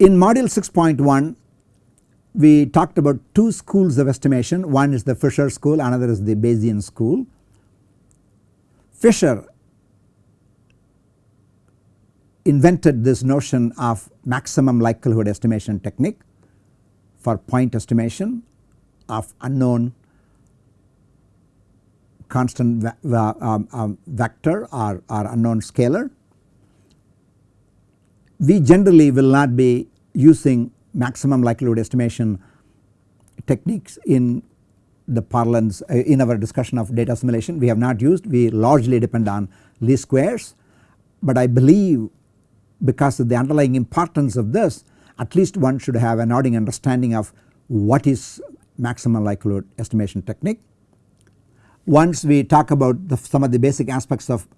In module 6.1 we talked about two schools of estimation one is the Fisher school another is the Bayesian school. Fisher invented this notion of maximum likelihood estimation technique for point estimation of unknown constant um, um, vector or, or unknown scalar. We generally will not be using maximum likelihood estimation techniques in the parlance uh, in our discussion of data assimilation we have not used we largely depend on least squares but I believe because of the underlying importance of this at least one should have an nodding understanding of what is maximum likelihood estimation technique. Once we talk about the, some of the basic aspects of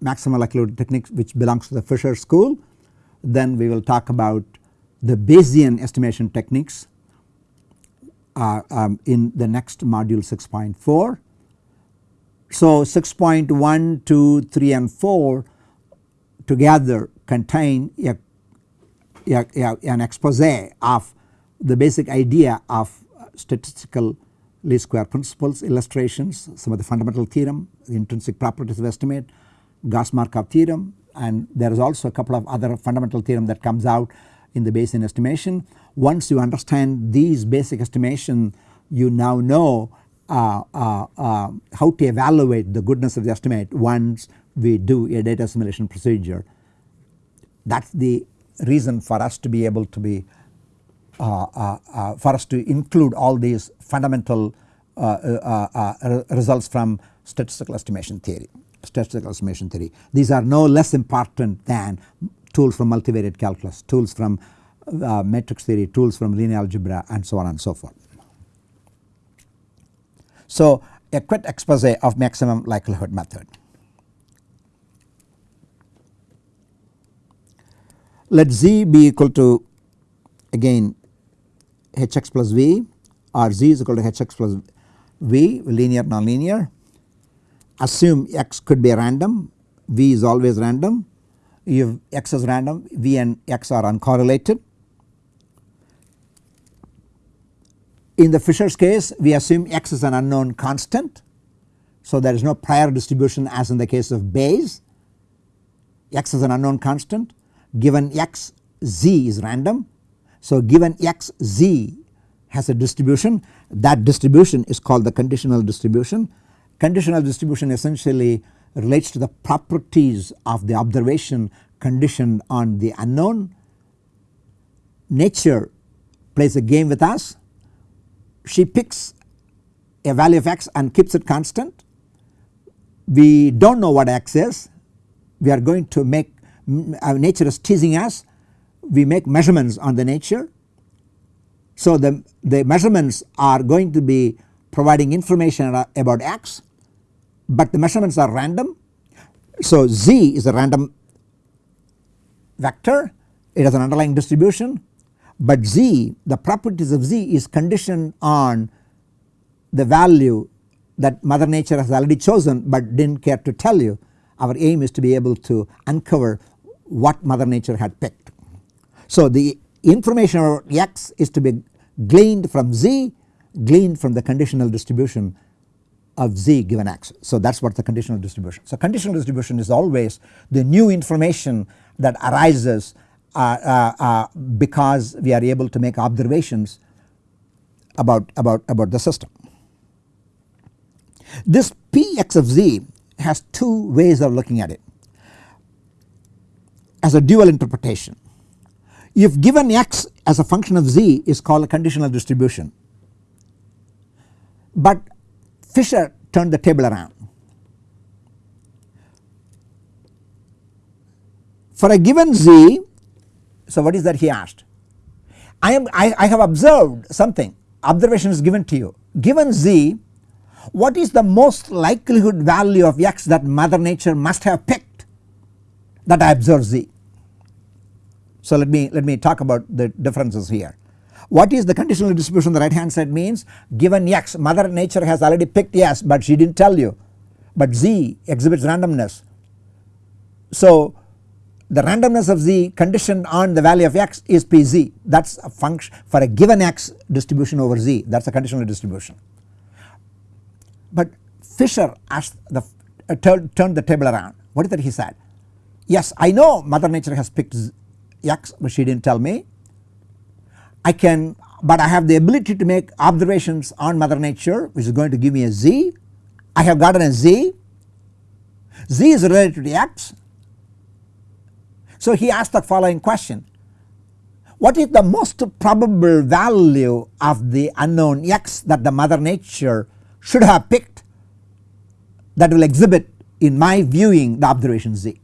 maximum likelihood techniques which belongs to the Fisher school then we will talk about the Bayesian estimation techniques uh, um, in the next module 6.4. So 6.1, 2, 3 and 4 together contain a, a, a, an expose of the basic idea of statistical least square principles illustrations some of the fundamental theorem the intrinsic properties of estimate Gauss Markov theorem and there is also a couple of other fundamental theorem that comes out in the Bayesian estimation. Once you understand these basic estimation you now know uh, uh, uh, how to evaluate the goodness of the estimate once we do a data assimilation procedure. That is the reason for us to be able to be uh, uh, uh, for us to include all these fundamental results from statistical estimation theory statistical estimation theory. These are no less important than tools from multivariate calculus, tools from uh, matrix theory, tools from linear algebra and so on and so forth. So a quick expose of maximum likelihood method. Let z be equal to again hx plus v or z is equal to hx plus v linear nonlinear assume x could be random v is always random if x is random v and x are uncorrelated. In the Fisher's case we assume x is an unknown constant so there is no prior distribution as in the case of Bayes x is an unknown constant given x z is random. So given x z has a distribution that distribution is called the conditional distribution. Conditional distribution essentially relates to the properties of the observation conditioned on the unknown. Nature plays a game with us. She picks a value of x and keeps it constant. We do not know what x is. We are going to make our nature is teasing us. We make measurements on the nature. So the, the measurements are going to be providing information about x but the measurements are random. So z is a random vector it has an underlying distribution but z the properties of z is conditioned on the value that mother nature has already chosen but did not care to tell you. Our aim is to be able to uncover what mother nature had picked. So the information about x is to be gleaned from z gleaned from the conditional distribution of z given x. So that is what the conditional distribution. So conditional distribution is always the new information that arises uh, uh, uh, because we are able to make observations about, about, about the system. This Px of z has two ways of looking at it as a dual interpretation. If given x as a function of z is called a conditional distribution but Fisher turned the table around. For a given z, so what is that he asked? I am I, I have observed something observation is given to you given z what is the most likelihood value of x that mother nature must have picked that I observe z. So let me let me talk about the differences here. What is the conditional distribution on the right hand side means given x mother nature has already picked yes but she did not tell you. But z exhibits randomness. So the randomness of z conditioned on the value of x is pz that is a function for a given x distribution over z that is a conditional distribution. But Fisher asked the uh, turned, the table around. What is that he said? Yes I know mother nature has picked x but she did not tell me I can but I have the ability to make observations on mother nature which is going to give me a z. I have gotten a z. Z is related to x. So he asked the following question. What is the most probable value of the unknown x that the mother nature should have picked that will exhibit in my viewing the observation z?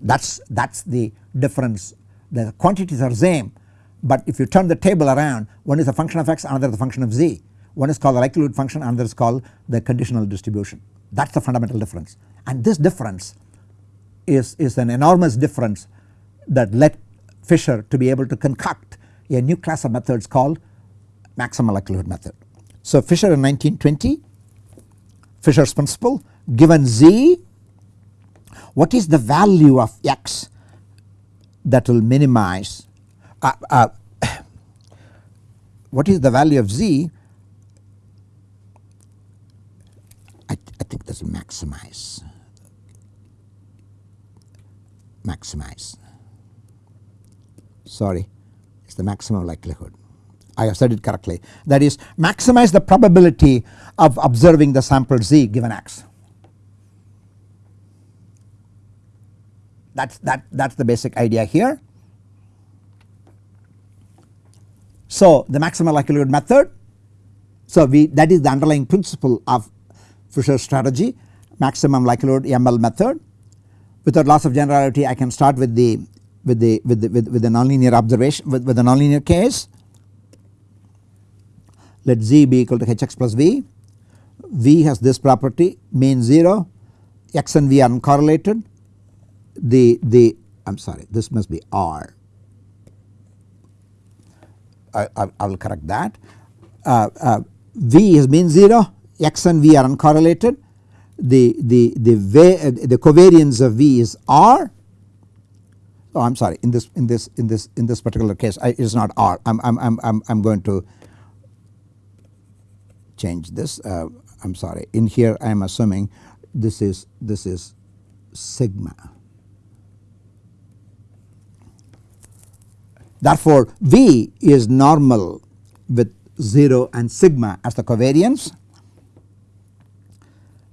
That is that is the difference. The quantities are same but if you turn the table around one is a function of x another is a function of z. One is called the likelihood function another is called the conditional distribution. That is the fundamental difference. And this difference is, is an enormous difference that led Fisher to be able to concoct a new class of methods called maximum likelihood method. So Fisher in 1920 Fisher's principle given z what is the value of x that will minimize uh, uh, what is the value of z? I, I think this will maximize. Maximize. Sorry. It is the maximum likelihood. I have said it correctly. That is maximize the probability of observing the sample z given x. That is that, that is the basic idea here. So the maximum likelihood method. So we that is the underlying principle of Fisher's strategy maximum likelihood ML method. Without loss of generality I can start with the with the with the with, with the nonlinear observation with, with the nonlinear case. Let z be equal to hx plus v. V has this property mean 0 x and v are uncorrelated. The the I am sorry this must be r I, I, I will correct that. Uh, uh, v is mean 0 x and v are uncorrelated. The the the uh, the covariance of v is r. Oh I am sorry. In this in this in this in this particular case I, it is not r. I am I'm, I'm, I'm, I'm going to change this. Uh, I am sorry. In here I am assuming this is this is sigma. Therefore, V is normal with 0 and sigma as the covariance.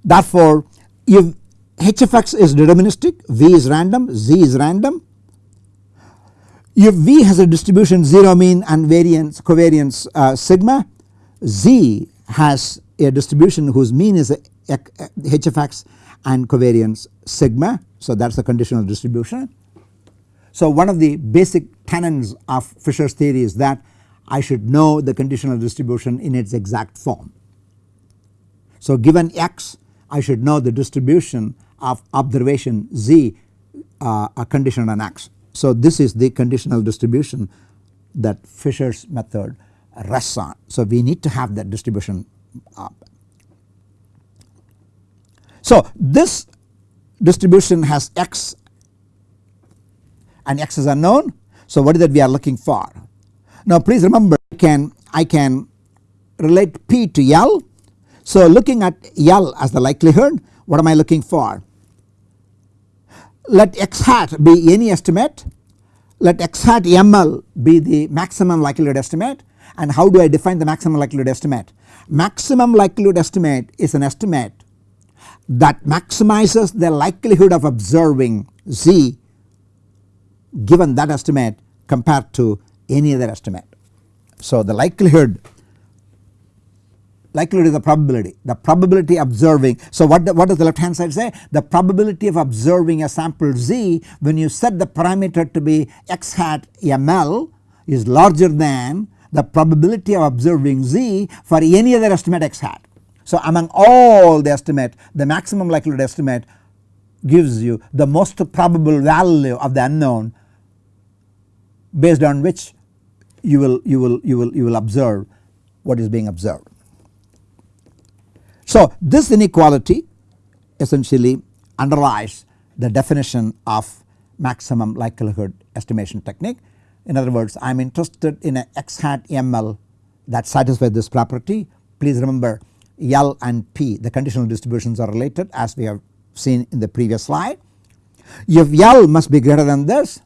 Therefore, if h of x is deterministic, V is random, Z is random. If V has a distribution 0 mean and variance covariance uh, sigma, Z has a distribution whose mean is a, a, a h of x and covariance sigma. So that is the conditional distribution. So one of the basic tenets of Fisher's theory is that I should know the conditional distribution in its exact form. So given x I should know the distribution of observation z uh, a condition on x. So this is the conditional distribution that Fisher's method rests on. So we need to have that distribution up. So this distribution has x and x is unknown. So what is that we are looking for? Now please remember I can I can relate P to L. So looking at L as the likelihood what am I looking for? Let x hat be any estimate let x hat ML be the maximum likelihood estimate and how do I define the maximum likelihood estimate? Maximum likelihood estimate is an estimate that maximizes the likelihood of observing z given that estimate compared to any other estimate. So the likelihood likelihood is the probability the probability observing. So what, the, what does the left hand side say the probability of observing a sample z when you set the parameter to be x hat ml is larger than the probability of observing z for any other estimate x hat. So among all the estimate the maximum likelihood estimate gives you the most probable value of the unknown based on which you will you will you will you will observe what is being observed. So this inequality essentially underlies the definition of maximum likelihood estimation technique. In other words I am interested in a x hat ML that satisfies this property. Please remember L and P the conditional distributions are related as we have seen in the previous slide. If L must be greater than this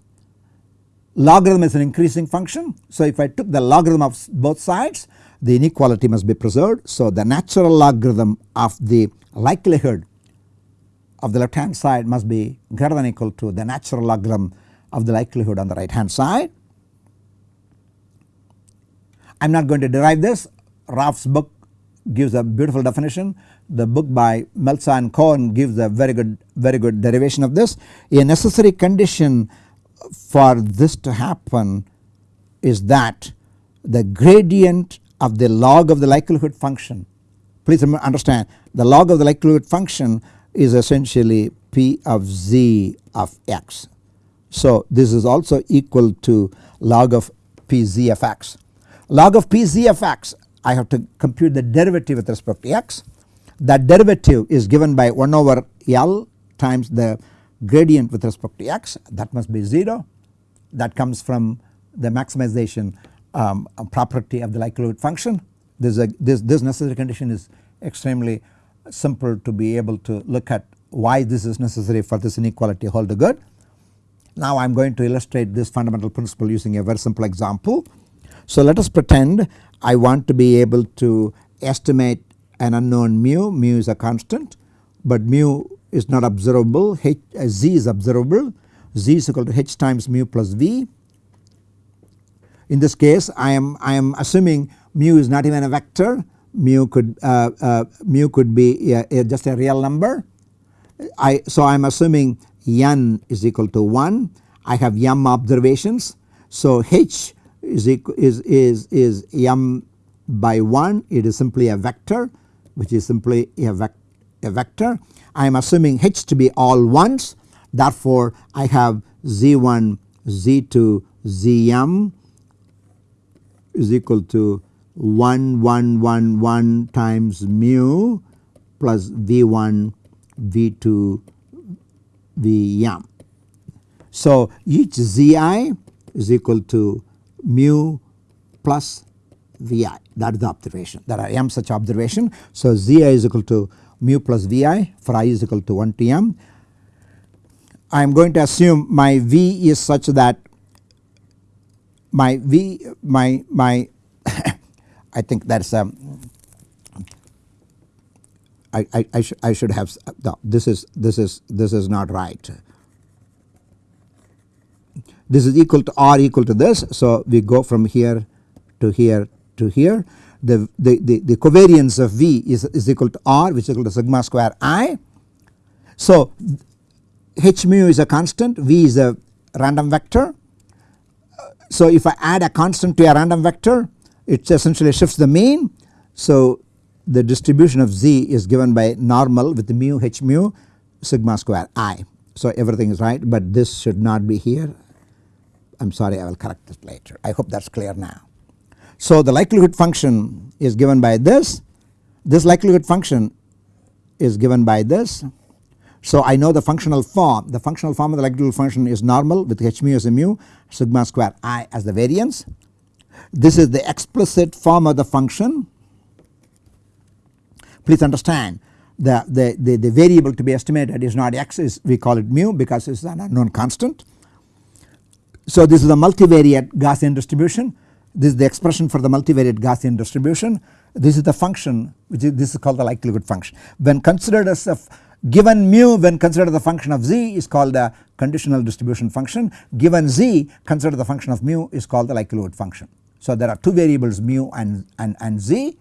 logarithm is an increasing function. So if I took the logarithm of both sides the inequality must be preserved. So the natural logarithm of the likelihood of the left hand side must be greater than equal to the natural logarithm of the likelihood on the right hand side. I am not going to derive this Raph's book gives a beautiful definition the book by Melsa and Cohen gives a very good very good derivation of this. A necessary condition for this to happen is that the gradient of the log of the likelihood function please understand the log of the likelihood function is essentially p of z of x. So this is also equal to log of p z of x. Log of p z of x I have to compute the derivative with respect to x that derivative is given by 1 over L times the gradient with respect to x that must be 0 that comes from the maximization um, property of the likelihood function. This, a, this, this necessary condition is extremely simple to be able to look at why this is necessary for this inequality to hold good. Now I am going to illustrate this fundamental principle using a very simple example. So let us pretend I want to be able to estimate an unknown mu, mu is a constant but mu is not observable, h, uh, z is observable, z is equal to h times mu plus v. In this case I am I am assuming mu is not even a vector, mu could uh, uh, mu could be just a real number. I so I am assuming n is equal to 1, I have m observations. So h is equal, is is is m by 1 it is simply a vector which is simply a, vec a vector. I am assuming h to be all ones therefore I have z1 z2 zm is equal to 1 1 1 1 times mu plus v1 v2 vm. So each zi is equal to mu plus vi that is the observation there are m such observation. So zi is equal to mu plus vi for i is equal to 1 to m. I am going to assume my v is such that my v my my I think that's um I, I, I, sh I should have no this is this is this is not right. This is equal to r equal to this so we go from here to here to here the, the, the, the covariance of V is, is equal to R which is equal to sigma square I. So h mu is a constant V is a random vector. So if I add a constant to a random vector it essentially shifts the mean. So the distribution of Z is given by normal with mu h mu sigma square I. So everything is right but this should not be here I am sorry I will correct this later I hope that is clear now. So the likelihood function is given by this, this likelihood function is given by this. So I know the functional form, the functional form of the likelihood function is normal with h mu as a mu sigma square i as the variance. This is the explicit form of the function. Please understand the, the, the, the variable to be estimated is not x is we call it mu because it is an unknown constant. So this is a multivariate Gaussian distribution this is the expression for the multivariate Gaussian distribution. This is the function which is this is called the likelihood function. When considered as a given mu when considered the function of z is called the conditional distribution function given z considered the function of mu is called the likelihood function. So there are two variables mu and, and, and z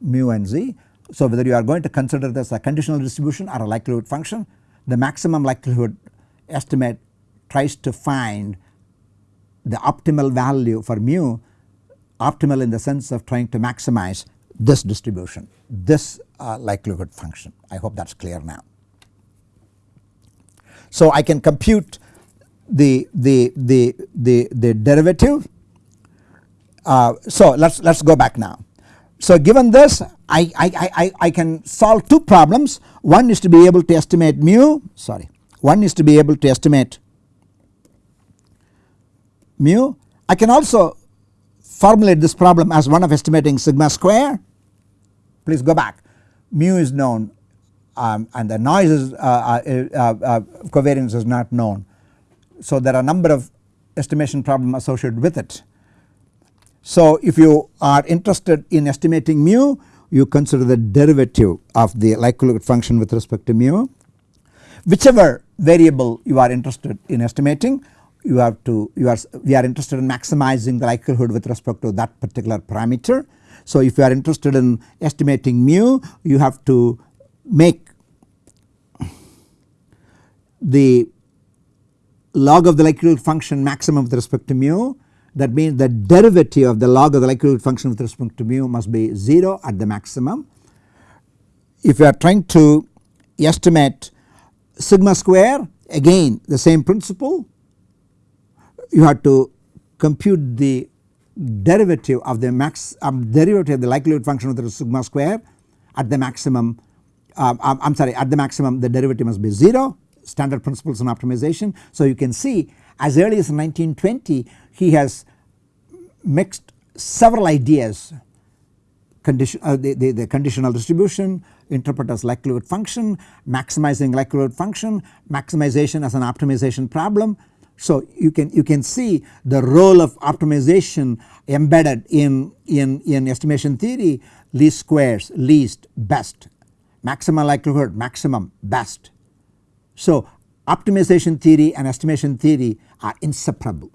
mu and z. So whether you are going to consider this a conditional distribution or a likelihood function the maximum likelihood estimate tries to find the optimal value for mu optimal in the sense of trying to maximize this distribution this uh, likelihood function I hope that is clear now. So I can compute the the the the, the derivative uh, so let us let us go back now. So given this I, I, I, I can solve two problems one is to be able to estimate mu sorry one is to be able to estimate mu. I can also formulate this problem as one of estimating sigma square. Please go back mu is known um, and the noise is uh, uh, uh, uh, covariance is not known. So there are a number of estimation problem associated with it. So if you are interested in estimating mu you consider the derivative of the likelihood function with respect to mu. Whichever variable you are interested in estimating you have to you are we are interested in maximizing the likelihood with respect to that particular parameter. So if you are interested in estimating mu you have to make the log of the likelihood function maximum with respect to mu that means the derivative of the log of the likelihood function with respect to mu must be 0 at the maximum. If you are trying to estimate sigma square again the same principle you have to compute the derivative of the max um, derivative of the likelihood function with the sigma square at the maximum um, I am sorry at the maximum the derivative must be 0 standard principles on optimization. So you can see as early as 1920 he has mixed several ideas condition uh, the, the, the, conditional distribution interpret as likelihood function maximizing likelihood function maximization as an optimization problem. So you can you can see the role of optimization embedded in, in, in estimation theory least squares least best maximum likelihood maximum best. So optimization theory and estimation theory are inseparable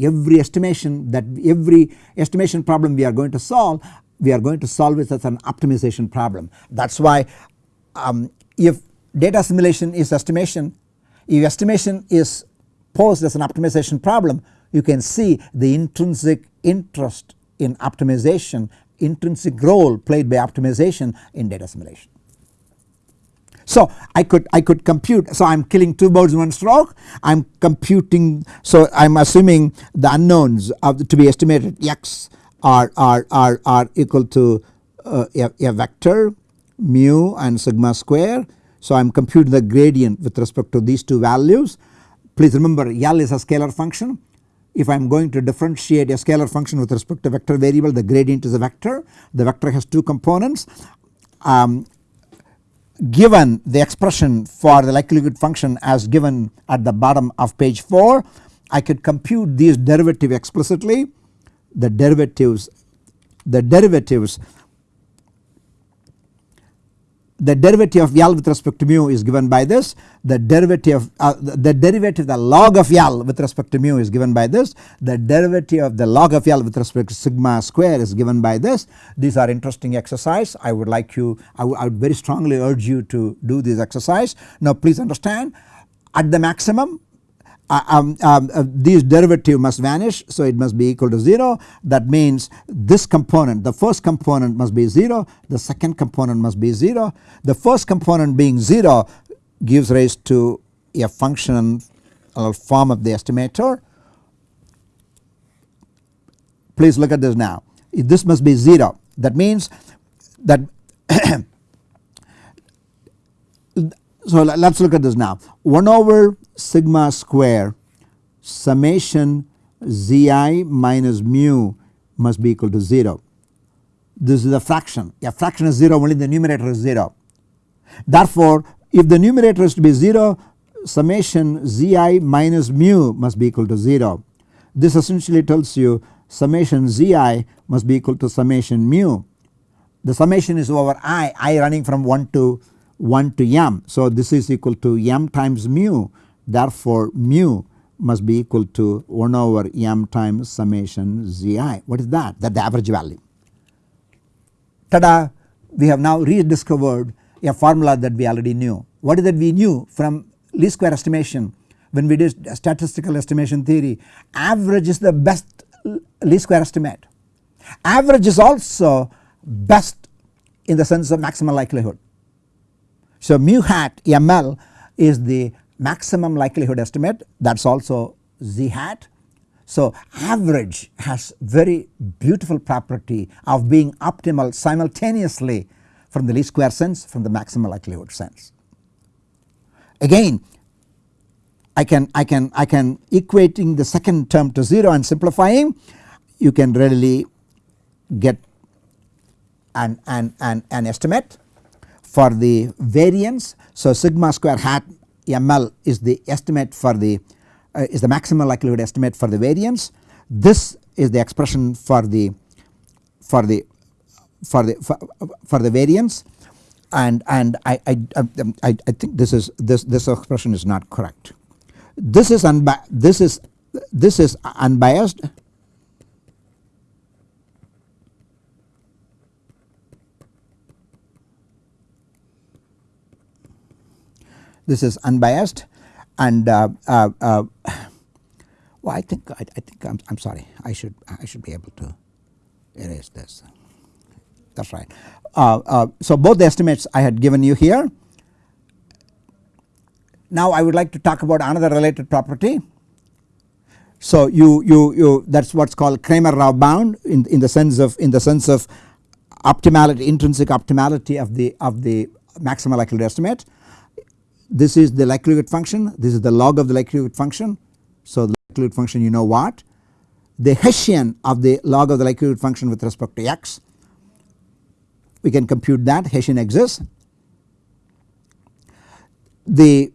every estimation that every estimation problem we are going to solve we are going to solve it as an optimization problem. That is why um, if data assimilation is estimation if estimation is posed as an optimization problem you can see the intrinsic interest in optimization intrinsic role played by optimization in data assimilation. So I could I could compute so I am killing two birds in one stroke I am computing so I am assuming the unknowns of the, to be estimated x are are are, are equal to uh, a, a vector mu and sigma square. So I am computing the gradient with respect to these two values. Please remember L is a scalar function. If I am going to differentiate a scalar function with respect to vector variable the gradient is a vector. The vector has two components. Um, given the expression for the likelihood function as given at the bottom of page 4 I could compute these derivative explicitly. The derivatives the derivatives the derivative of L with respect to mu is given by this. The derivative uh, the derivative the log of L with respect to mu is given by this. The derivative of the log of L with respect to sigma square is given by this. These are interesting exercise. I would like you I, I would very strongly urge you to do this exercise. Now please understand at the maximum um, um, uh, these derivative must vanish so it must be equal to 0 that means this component the first component must be 0 the second component must be 0 the first component being 0 gives rise to a function or form of the estimator. Please look at this now. This must be 0 that means that so let us look at this now 1 over sigma square summation zi minus mu must be equal to 0. This is a fraction a fraction is 0 only the numerator is 0. Therefore if the numerator is to be 0 summation zi minus mu must be equal to 0. This essentially tells you summation zi must be equal to summation mu. The summation is over i, i running from 1 to 1 to m. So this is equal to m times mu therefore mu must be equal to 1 over m times summation zi. What is that? That the average value. Tada we have now rediscovered a formula that we already knew. What is that we knew from least square estimation when we did statistical estimation theory average is the best least square estimate. Average is also best in the sense of maximum likelihood. So mu hat ml is the maximum likelihood estimate that is also z hat. So average has very beautiful property of being optimal simultaneously from the least square sense from the maximum likelihood sense. Again I can I can I can equating the second term to 0 and simplifying you can readily get an, an, an, an estimate for the variance. So sigma square hat ml is the estimate for the uh, is the maximum likelihood estimate for the variance. This is the expression for the for the for the for, for the variance and and I, I, I, I think this is this this expression is not correct. This is unbi this is this is unbiased this is unbiased and uh, uh, uh, well I think I, I think I'm, I'm sorry I should I should be able to erase this that is right. Uh, uh, so both the estimates I had given you here. Now I would like to talk about another related property. So you you you that is what is called Cramer-Rao bound in in the sense of in the sense of optimality intrinsic optimality of the of the maximum likelihood estimate this is the likelihood function this is the log of the likelihood function. So the likelihood function you know what the Hessian of the log of the likelihood function with respect to x we can compute that Hessian exists. The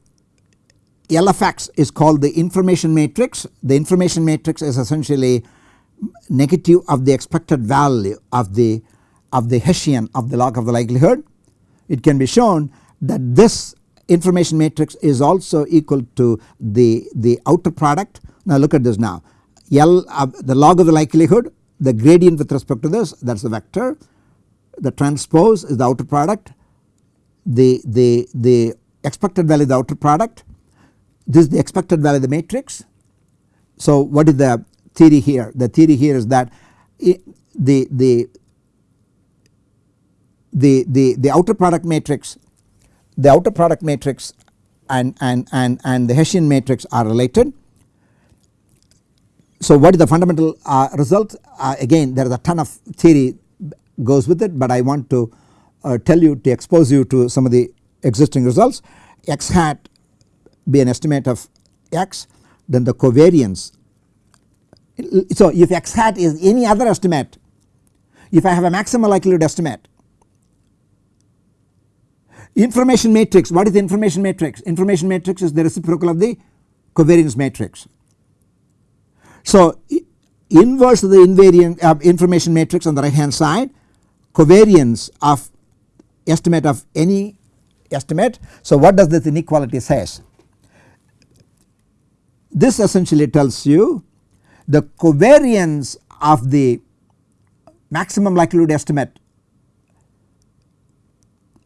LFX is called the information matrix the information matrix is essentially negative of the expected value of the of the Hessian of the log of the likelihood. It can be shown that this information matrix is also equal to the, the outer product. Now look at this now. L uh, the log of the likelihood the gradient with respect to this that is the vector. The transpose is the outer product. The, the, the expected value the outer product. This is the expected value of the matrix. So what is the theory here? The theory here is that the, the, the, the, the outer product matrix the outer product matrix and, and, and, and the Hessian matrix are related. So what is the fundamental uh, result uh, again there is a ton of theory goes with it but I want to uh, tell you to expose you to some of the existing results x hat be an estimate of x then the covariance. So if x hat is any other estimate if I have a maximum likelihood estimate Information matrix what is the information matrix? Information matrix is the reciprocal of the covariance matrix. So inverse of the invariant uh, information matrix on the right hand side covariance of estimate of any estimate. So what does this inequality says? This essentially tells you the covariance of the maximum likelihood estimate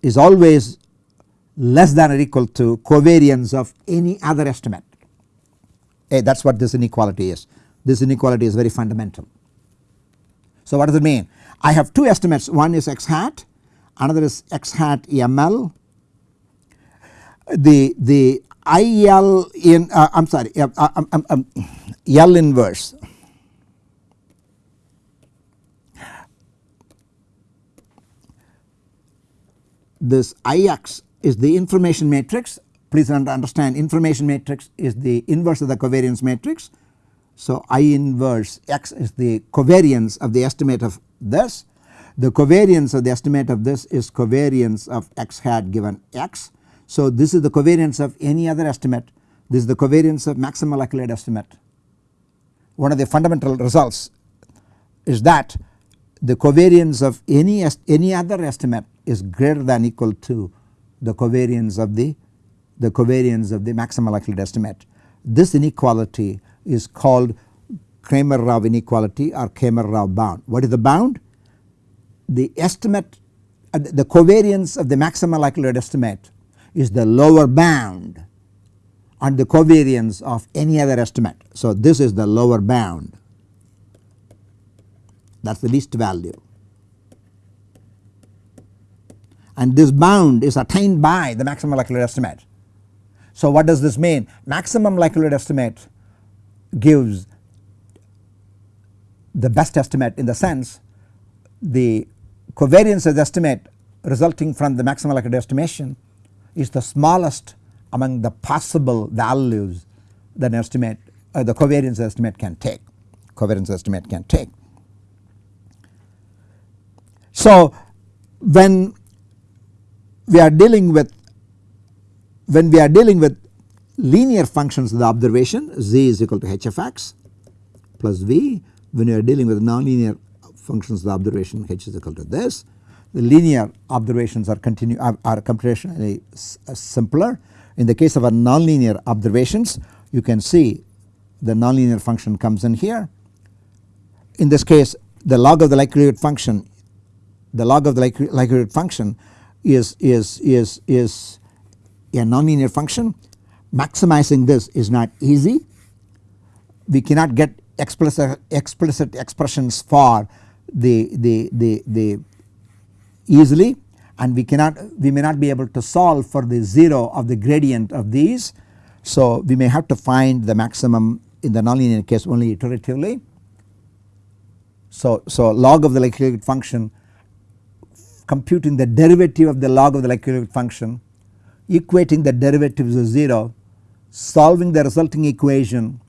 is always less than or equal to covariance of any other estimate. Hey, that is what this inequality is. This inequality is very fundamental. So what does it mean? I have two estimates one is x hat another is x hat ML. The, the IL in uh, I am sorry uh, uh, um, um, um, L inverse this Ix is the information matrix please understand information matrix is the inverse of the covariance matrix. So I inverse x is the covariance of the estimate of this the covariance of the estimate of this is covariance of x hat given x. So this is the covariance of any other estimate this is the covariance of maximum likelihood estimate. One of the fundamental results is that the covariance of any any other estimate is greater than equal to the covariance of the the covariance of the maximum likelihood estimate. This inequality is called Cramer-Rao inequality or Cramer-Rao bound. What is the bound? The estimate uh, the covariance of the maximum likelihood estimate is the lower bound on the covariance of any other estimate. So this is the lower bound that is the least value and this bound is attained by the maximum likelihood estimate. So what does this mean? Maximum likelihood estimate gives the best estimate in the sense the covariance of the estimate resulting from the maximum likelihood estimation is the smallest among the possible values that an estimate uh, the covariance estimate can take covariance estimate can take. So when we are dealing with when we are dealing with linear functions of the observation z is equal to h of x plus v. When you are dealing with nonlinear functions the observation h is equal to this. The linear observations are continue are, are computationally uh, simpler. In the case of a nonlinear observations you can see the nonlinear function comes in here. In this case the log of the likelihood function the log of the likelihood function is is is is a nonlinear function maximizing this is not easy we cannot get explicit explicit expressions for the the the the easily and we cannot we may not be able to solve for the 0 of the gradient of these. So we may have to find the maximum in the nonlinear case only iteratively. So, so log of the likelihood function computing the derivative of the log of the likelihood function equating the derivatives of 0 solving the resulting equation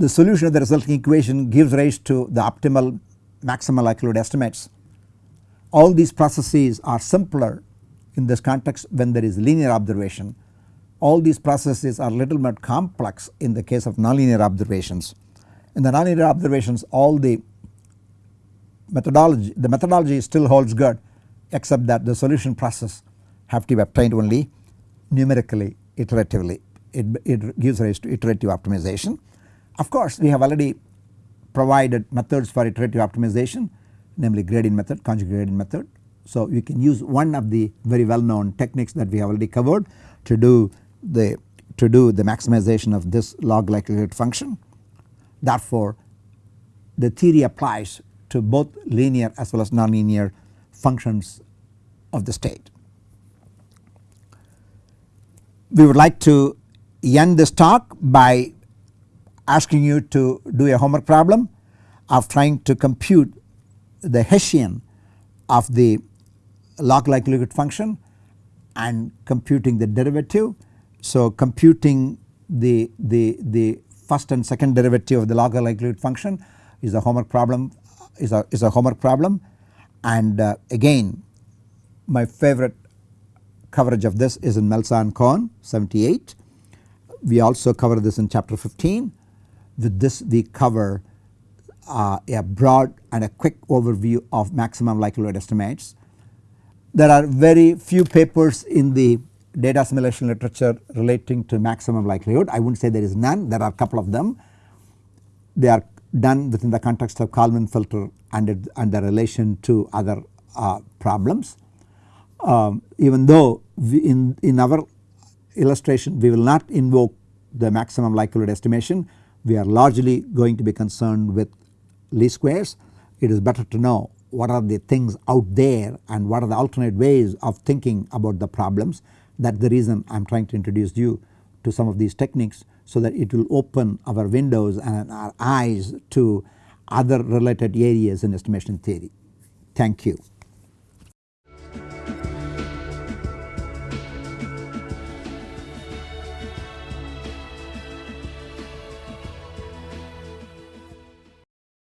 the solution of the resulting equation gives rise to the optimal maximal likelihood estimates. All these processes are simpler in this context when there is linear observation. All these processes are little bit complex in the case of nonlinear observations. In the nonlinear observations all the methodology the methodology still holds good except that the solution process have to be obtained only numerically iteratively it, it gives rise to iterative optimization. Of course we have already provided methods for iterative optimization namely gradient method conjugate gradient method. So you can use one of the very well known techniques that we have already covered to do the to do the maximization of this log likelihood function. Therefore the theory applies to both linear as well as nonlinear functions of the state. We would like to end this talk by asking you to do a homework problem of trying to compute the Hessian of the log likelihood function and computing the derivative. So computing the, the, the first and second derivative of the log likelihood function is a homework problem is a, is a homework problem and uh, again my favorite coverage of this is in Melsa and Cohen 78. We also cover this in chapter 15 with this we cover uh, a broad and a quick overview of maximum likelihood estimates. There are very few papers in the data assimilation literature relating to maximum likelihood. I would not say there is none, there are a couple of them. They are done within the context of Kalman filter and, it, and the relation to other uh, problems. Um, even though in, in our illustration we will not invoke the maximum likelihood estimation, we are largely going to be concerned with least squares. It is better to know what are the things out there and what are the alternate ways of thinking about the problems. That is the reason I am trying to introduce you to some of these techniques so that it will open our windows and our eyes to other related areas in estimation theory. Thank you.